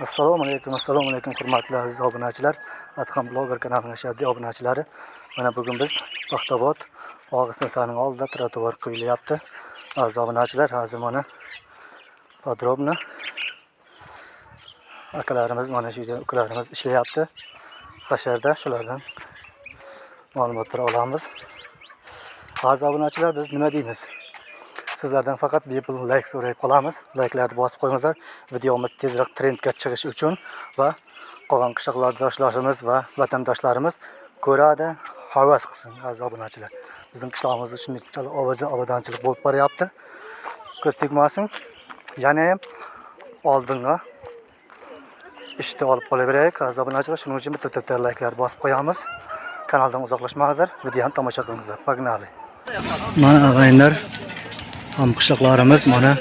assalomu alaykum assalomu alaykum hurmatli aziz obunachilar. Adham bloger kanalining ashaddiy obunachilari. Mana bugun biz paxtabod og'isnasaning oldida trotuar quyilyapti aziz obunachilar hozir mana подробно akalarimiz mana shu yerda ukalarimiz ishlayapti. Hasharda shulardan ma'lumotlar olamiz. Aziz obunachilar biz nima deymiz? Sizlardan faqat bepul layk so'rayib qolamiz. Layklarni bosib qo'yinglar videomiz tezroq trendga chiqishi uchun va qolgan qishloqlardoshlarimiz va vatandoshlarimiz ko'radi. Havas qilsin aziz obunachilar. Bizning qishlog'imizda shunchalik obodonchilik bo'lib boryapti. Ko'z tegmasin. Yana ham oldinga ishni olib qolaveraylik aziz obunachilar. Shuning uchun bitta bitta layklarni bosib qo'yamiz. Kanaldan uzoqlashmangizlar. Videoni tomosha qilingizlar. Погнали mana og'aynilar ham qishloqlarimiz mana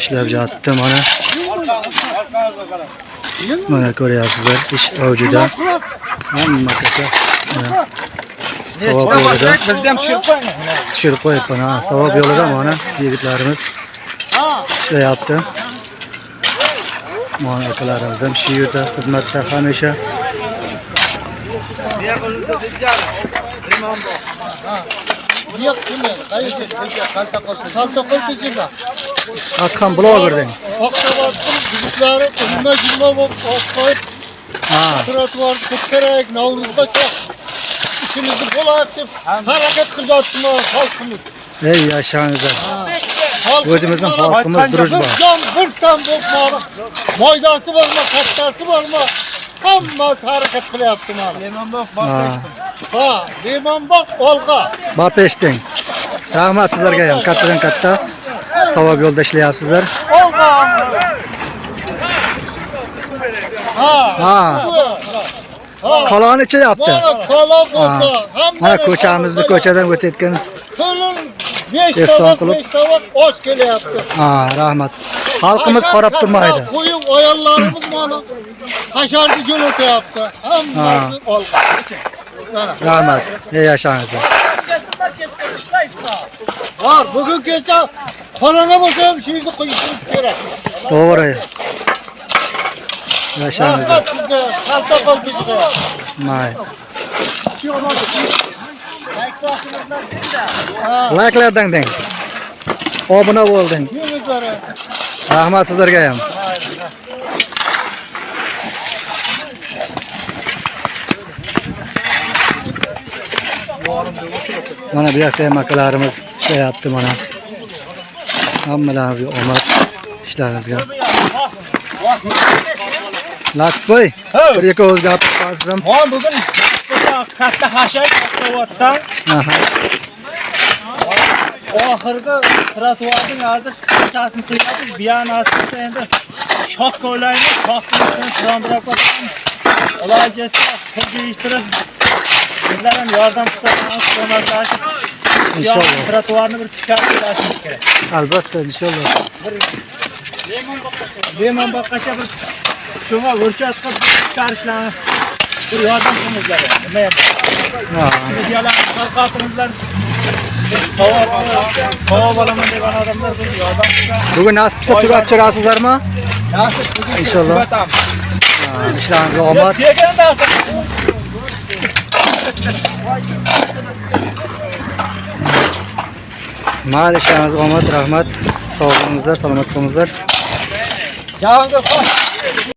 ishlab yotibdi mana. Mana ko'ryapsizlar ish avjida hamma ko'cha savob yo'lida. Tushirib qo'yibman ha savob yo'lida mana yigitlarimiz ishlayapti. Mana akalarimiz ham shu yerda xizmatda hamisha. Kalta qo'l tezinglar adham blogerding oqshabodning yig'itlari yigirma yigirma bo'lib olib qo'yib ha. Trotuarni ko'tarak navruzgacha ishimizni bo'lar deb harakat qilyaptimi xalqimiz ey yashangizlar O'zimizning xalqimiz jon bir tam bo'lib moydasi bormi kattasi bormi hammasi harakat qilyapti mana ha. Ha limonbog' olqa. Bop eshiting. Rahmat sizlarga ham. Kattadan katta savob yo'lda ishlayapsizlar. Olqa. Ha. Ha. Ha. Koloni hamma mana ko'chamizni ko'chadan o'tayotgan Ko'lin 5 Ehson tovoq, qilib. 5 tovoq osh kelyapti. ha rahmat xalqimiz qarab turmaydi Qo'yib ayollarimiz mana hasharni jo'natyapti. Hammasi olqa. Rahmat yashangizlar Bor, bugun kecha xonana bo'lsa ham shu yerda qo'yishimiz kerak. to'g'ri yashangizlar sizga, kalta bizga. may layklardan deng. Obuna bo'lding. Rahmat sizlarga ham. Mana bu yoqda ham akalarimiz ishlayapti mana. Hammalaringizga omad ishlaringizga. Latboy bir ikki o'z gapirib qolsiz Ha bugun katta hashak Aha. oxirgi trotuarning hozir qanchasini qilyapmiz buyani aslida endi shoh ko'laymiz shohni tiondirab qo'yamiz ilojasi pul deyishtirib sizlar ham yordam qilsangiz ko'maklashib Inshaalloh. trotuarni bir tiklab qo'yishimiz kerak albatta inshaalloh lemon boqqacha bir shunga o'rchat qilib chiqarishlarni bir yordam qilingizlar nima ham Ha. videolarni tarqatingizlar savob savob olaman degan odamlar bir yordam qilsa bugun nasib qilsa tugat chiqasizlarmi nasib bugun Inshaalloh. tugatamiz. Ha, ishlaringizga omad Tekin narsa. mayli ishlaringizga omad rahmat sog' bo'lingizlar salomat bo'lingizlar Jahongir xo'sh